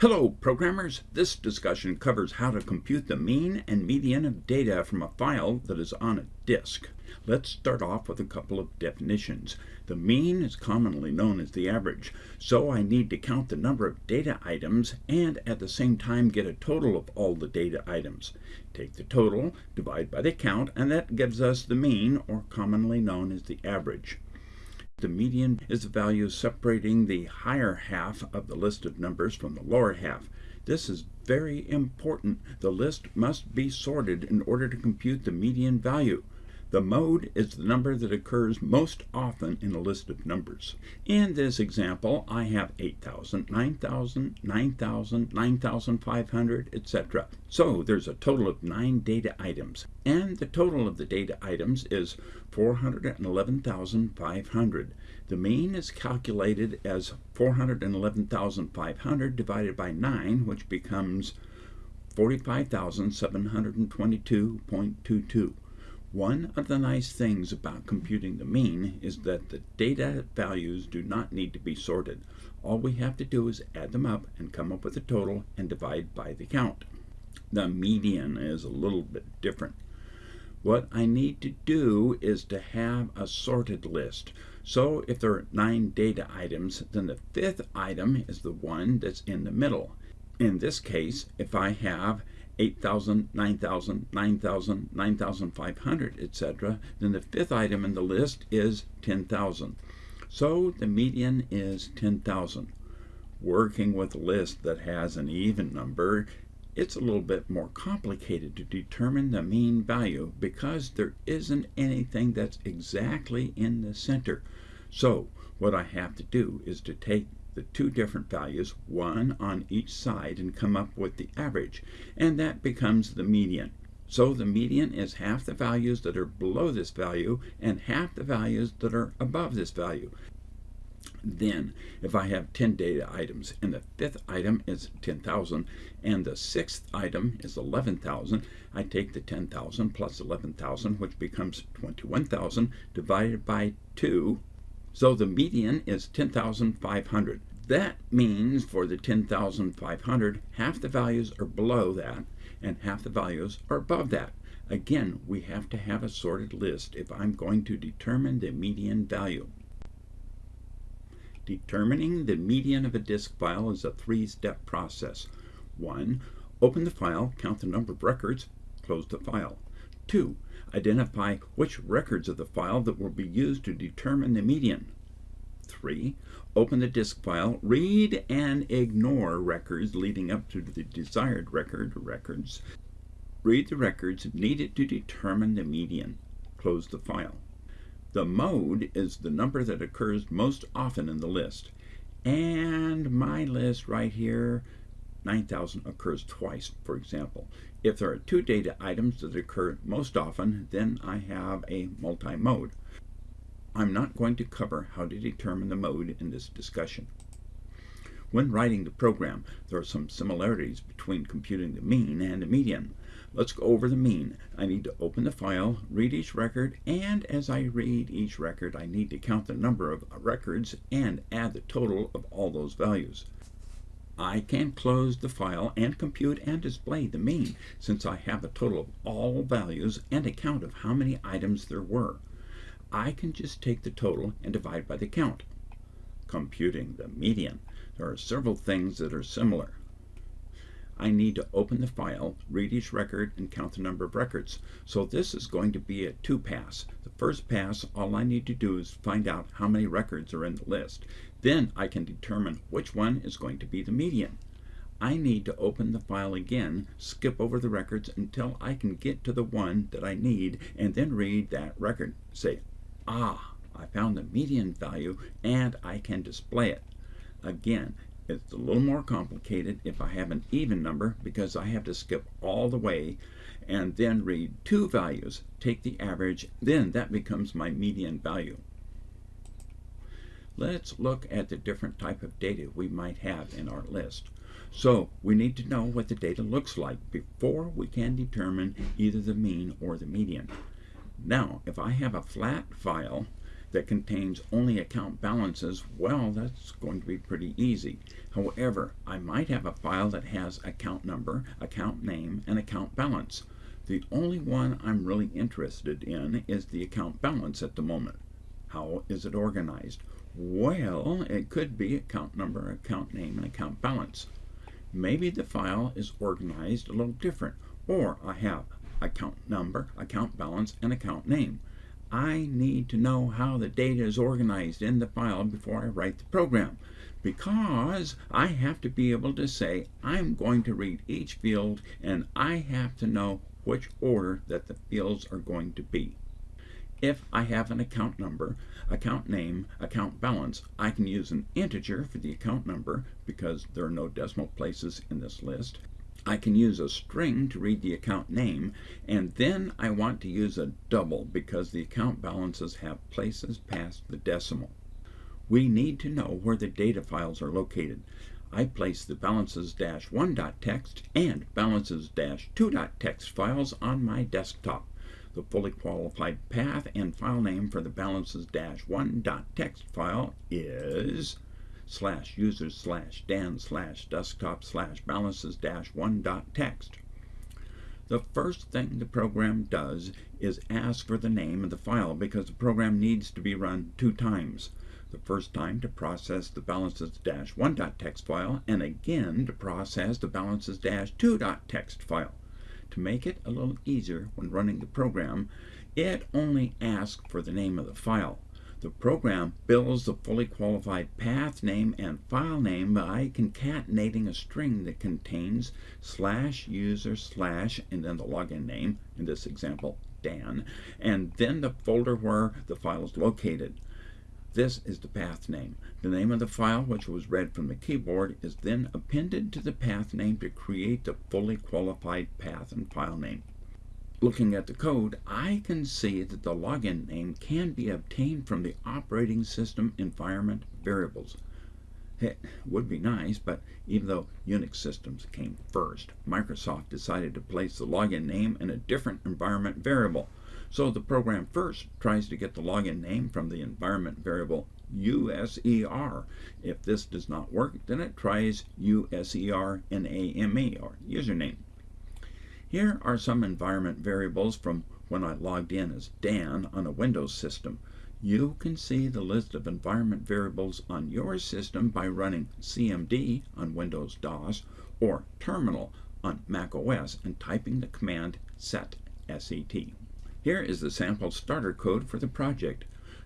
Hello, programmers. This discussion covers how to compute the mean and median of data from a file that is on a disk. Let's start off with a couple of definitions. The mean is commonly known as the average, so I need to count the number of data items and at the same time get a total of all the data items. Take the total, divide by the count, and that gives us the mean, or commonly known as the average. The median is the value separating the higher half of the list of numbers from the lower half. This is very important. The list must be sorted in order to compute the median value. The mode is the number that occurs most often in a list of numbers. In this example, I have 8,000, 9,000, 9,000, 9,500, etc. So there's a total of 9 data items. And the total of the data items is 411,500. The mean is calculated as 411,500 divided by 9, which becomes 45,722.22. One of the nice things about computing the mean is that the data values do not need to be sorted. All we have to do is add them up and come up with a total and divide by the count. The median is a little bit different. What I need to do is to have a sorted list. So if there are nine data items, then the fifth item is the one that's in the middle. In this case, if I have 8,000, 9,000, 9,000, 9,500, etc., then the fifth item in the list is 10,000. So the median is 10,000. Working with a list that has an even number, it's a little bit more complicated to determine the mean value because there isn't anything that's exactly in the center. So what I have to do is to take the two different values, one on each side, and come up with the average. And that becomes the median. So the median is half the values that are below this value and half the values that are above this value. Then, if I have 10 data items and the fifth item is 10,000 and the sixth item is 11,000, I take the 10,000 plus 11,000, which becomes 21,000, divided by 2 so the median is 10,500. That means for the 10,500, half the values are below that and half the values are above that. Again, we have to have a sorted list if I'm going to determine the median value. Determining the median of a disk file is a three-step process. 1. Open the file, count the number of records, close the file. 2. Identify which records of the file that will be used to determine the median. 3. Open the disk file, read and ignore records leading up to the desired record records. Read the records needed to determine the median. Close the file. The mode is the number that occurs most often in the list. And my list right here 9,000 occurs twice, for example. If there are two data items that occur most often, then I have a multi-mode. I'm not going to cover how to determine the mode in this discussion. When writing the program, there are some similarities between computing the mean and the median. Let's go over the mean. I need to open the file, read each record, and as I read each record, I need to count the number of records and add the total of all those values. I can close the file and compute and display the mean since I have a total of all values and a count of how many items there were. I can just take the total and divide by the count. Computing the median. There are several things that are similar. I need to open the file, read each record, and count the number of records. So this is going to be a two-pass. The first pass, all I need to do is find out how many records are in the list. Then I can determine which one is going to be the median. I need to open the file again, skip over the records until I can get to the one that I need, and then read that record. Say, ah, I found the median value, and I can display it. Again, it's a little more complicated if I have an even number because I have to skip all the way and then read two values, take the average, then that becomes my median value. Let's look at the different type of data we might have in our list. So we need to know what the data looks like before we can determine either the mean or the median. Now, if I have a flat file that contains only account balances, well, that's going to be pretty easy. However, I might have a file that has account number, account name, and account balance. The only one I'm really interested in is the account balance at the moment. How is it organized? Well, it could be account number, account name, and account balance. Maybe the file is organized a little different, or I have account number, account balance, and account name. I need to know how the data is organized in the file before I write the program because I have to be able to say I'm going to read each field and I have to know which order that the fields are going to be. If I have an account number, account name, account balance, I can use an integer for the account number because there are no decimal places in this list. I can use a string to read the account name, and then I want to use a double because the account balances have places past the decimal. We need to know where the data files are located. I place the balances-1.txt and balances-2.txt files on my desktop. The fully qualified path and file name for the balances-1.txt file is slash users slash dan slash desktop slash balances dash one dot text. The first thing the program does is ask for the name of the file because the program needs to be run two times. The first time to process the balances dash one dot text file and again to process the balances dash two dot text file. To make it a little easier when running the program, it only asks for the name of the file. The program builds the fully qualified path name and file name by concatenating a string that contains slash user slash and then the login name, in this example Dan, and then the folder where the file is located. This is the path name. The name of the file, which was read from the keyboard, is then appended to the path name to create the fully qualified path and file name looking at the code, I can see that the login name can be obtained from the operating system environment variables. It would be nice, but even though Unix systems came first, Microsoft decided to place the login name in a different environment variable. So the program first tries to get the login name from the environment variable USER. If this does not work, then it tries USER NAME or username. Here are some environment variables from when I logged in as Dan on a Windows system. You can see the list of environment variables on your system by running CMD on Windows DOS or Terminal on Mac OS and typing the command set, S-E-T. Here is the sample starter code for the project.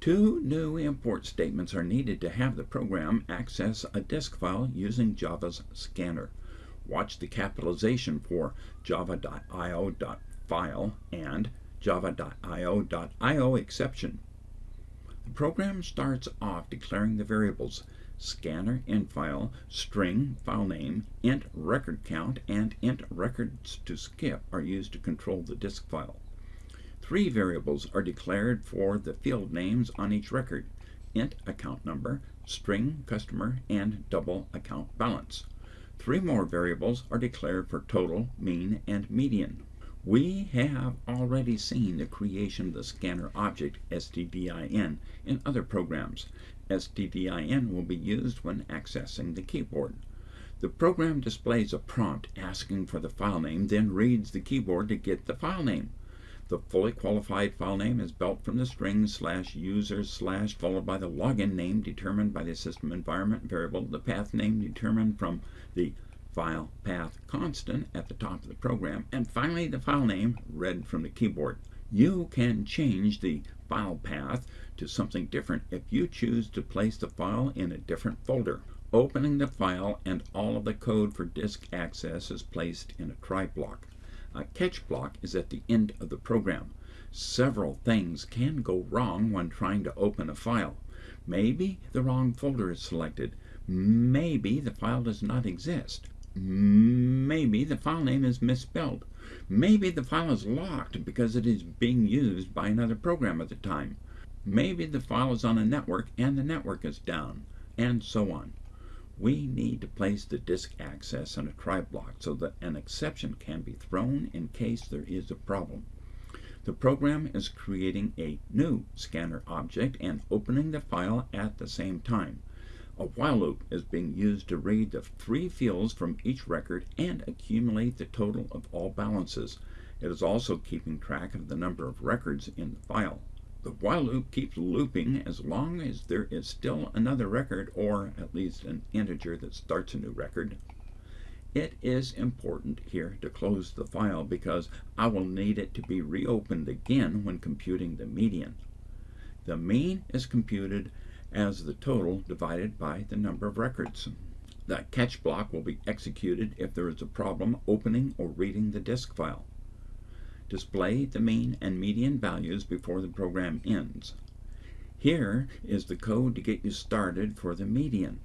Two new import statements are needed to have the program access a disk file using Java's scanner. Watch the capitalization for java.io.file and java.io.IOException. The program starts off declaring the variables scanner inFile, string file name, int record count, and int records to skip are used to control the disk file. Three variables are declared for the field names on each record int account number, string customer, and double account balance. Three more variables are declared for total, mean, and median. We have already seen the creation of the scanner object stdin in other programs. stdin will be used when accessing the keyboard. The program displays a prompt asking for the file name, then reads the keyboard to get the file name. The fully qualified file name is built from the string slash user slash followed by the login name determined by the system environment variable, the path name determined from the file path constant at the top of the program, and finally the file name read from the keyboard. You can change the file path to something different if you choose to place the file in a different folder. Opening the file and all of the code for disk access is placed in a try block. A catch block is at the end of the program. Several things can go wrong when trying to open a file. Maybe the wrong folder is selected. Maybe the file does not exist. Maybe the file name is misspelled. Maybe the file is locked because it is being used by another program at the time. Maybe the file is on a network and the network is down, and so on we need to place the disk access in a try block so that an exception can be thrown in case there is a problem. The program is creating a new scanner object and opening the file at the same time. A while loop is being used to read the three fields from each record and accumulate the total of all balances. It is also keeping track of the number of records in the file. The while loop keeps looping as long as there is still another record or at least an integer that starts a new record. It is important here to close the file because I will need it to be reopened again when computing the median. The mean is computed as the total divided by the number of records. The catch block will be executed if there is a problem opening or reading the disk file. Display the mean and median values before the program ends. Here is the code to get you started for the median.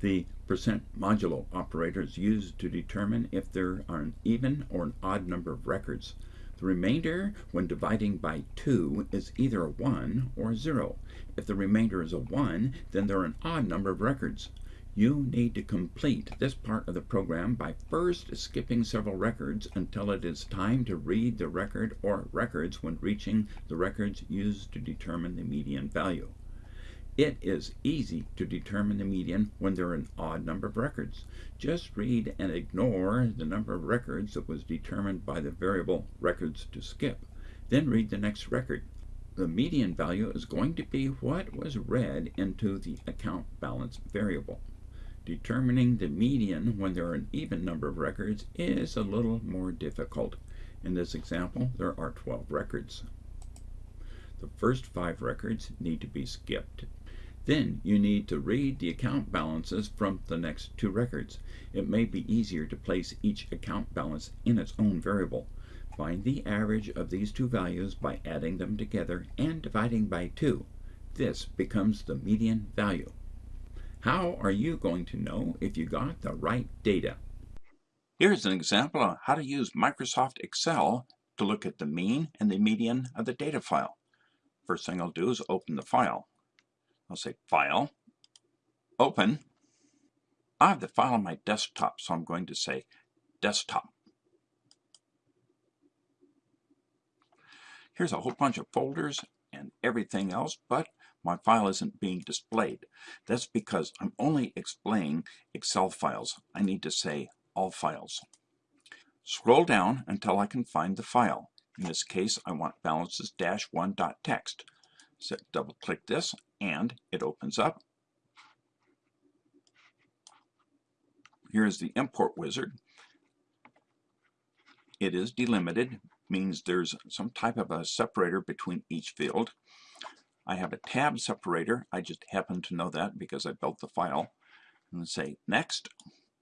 The percent modulo operator is used to determine if there are an even or an odd number of records. The remainder, when dividing by 2, is either a 1 or a 0. If the remainder is a 1, then there are an odd number of records. You need to complete this part of the program by first skipping several records until it is time to read the record or records when reaching the records used to determine the median value. It is easy to determine the median when there are an odd number of records. Just read and ignore the number of records that was determined by the variable records to skip. Then read the next record. The median value is going to be what was read into the account balance variable. Determining the median when there are an even number of records is a little more difficult. In this example, there are 12 records. The first five records need to be skipped. Then you need to read the account balances from the next two records. It may be easier to place each account balance in its own variable. Find the average of these two values by adding them together and dividing by 2. This becomes the median value. How are you going to know if you got the right data? Here's an example of how to use Microsoft Excel to look at the mean and the median of the data file. First thing I'll do is open the file. I'll say File, Open. I have the file on my desktop, so I'm going to say Desktop. Here's a whole bunch of folders and everything else, but my file isn't being displayed. That's because I'm only explaining Excel files. I need to say all files. Scroll down until I can find the file. In this case, I want balances-1.txt. So double click this and it opens up. Here's the import wizard. It is delimited, means there's some type of a separator between each field. I have a tab separator. I just happen to know that because I built the file. And say next.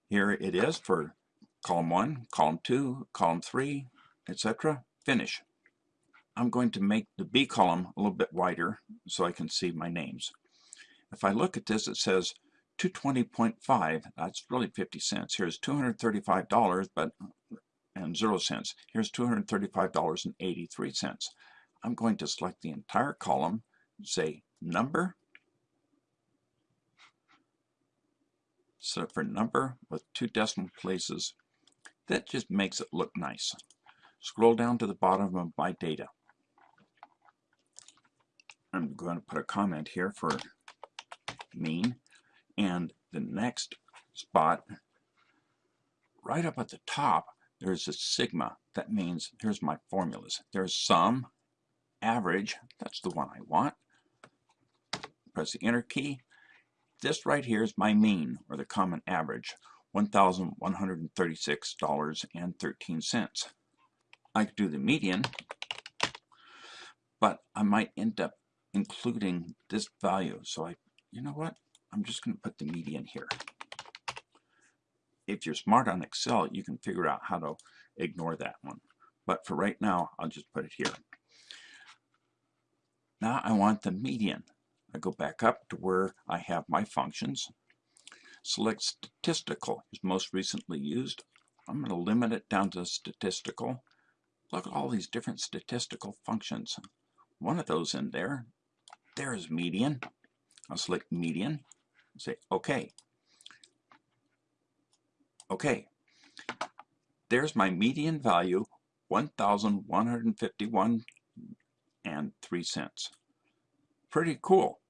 Here it is for column 1, column 2, column 3, etc. Finish. I'm going to make the B column a little bit wider so I can see my names. If I look at this, it says 220.5. That's really 50 cents. Here's $235, but and zero cents. Here's $235.83. I'm going to select the entire column, say number, set for number with two decimal places. That just makes it look nice. Scroll down to the bottom of my data. I'm going to put a comment here for mean. And the next spot, right up at the top, there's a sigma. That means, here's my formulas. There's sum, average, that's the one I want. Press the enter key. This right here is my mean, or the common average, $1,136.13. I could do the median, but I might end up including this value. So I, you know what? I'm just going to put the median here. If you're smart on Excel, you can figure out how to ignore that one. But for right now, I'll just put it here. Now I want the median. I go back up to where I have my functions. Select statistical is most recently used. I'm going to limit it down to statistical. Look at all these different statistical functions. One of those in there there's median. I'll select median. Say OK. OK. There's my median value 1,151 and 3 cents. Pretty cool.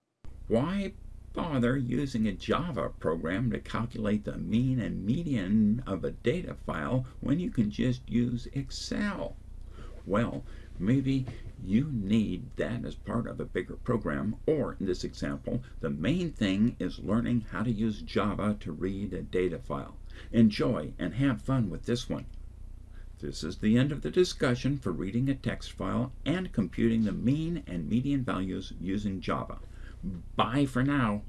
Why bother using a Java program to calculate the mean and median of a data file when you can just use Excel? Well, maybe you need that as part of a bigger program, or in this example, the main thing is learning how to use Java to read a data file. Enjoy and have fun with this one. This is the end of the discussion for reading a text file and computing the mean and median values using Java. Bye for now.